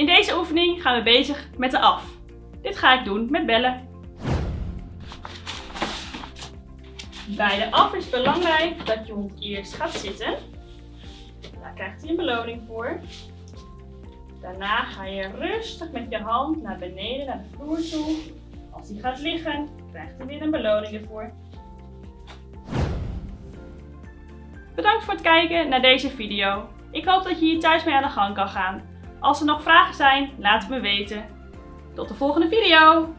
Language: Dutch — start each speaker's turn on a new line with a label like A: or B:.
A: In deze oefening gaan we bezig met de af. Dit ga ik doen met bellen. Bij de af is belangrijk dat je hond eerst gaat zitten. Daar krijgt hij een beloning voor. Daarna ga je rustig met je hand naar beneden, naar de vloer toe. Als hij gaat liggen, krijgt hij weer een beloning ervoor. Bedankt voor het kijken naar deze video. Ik hoop dat je hier thuis mee aan de gang kan gaan. Als er nog vragen zijn, laat het me weten. Tot de volgende video!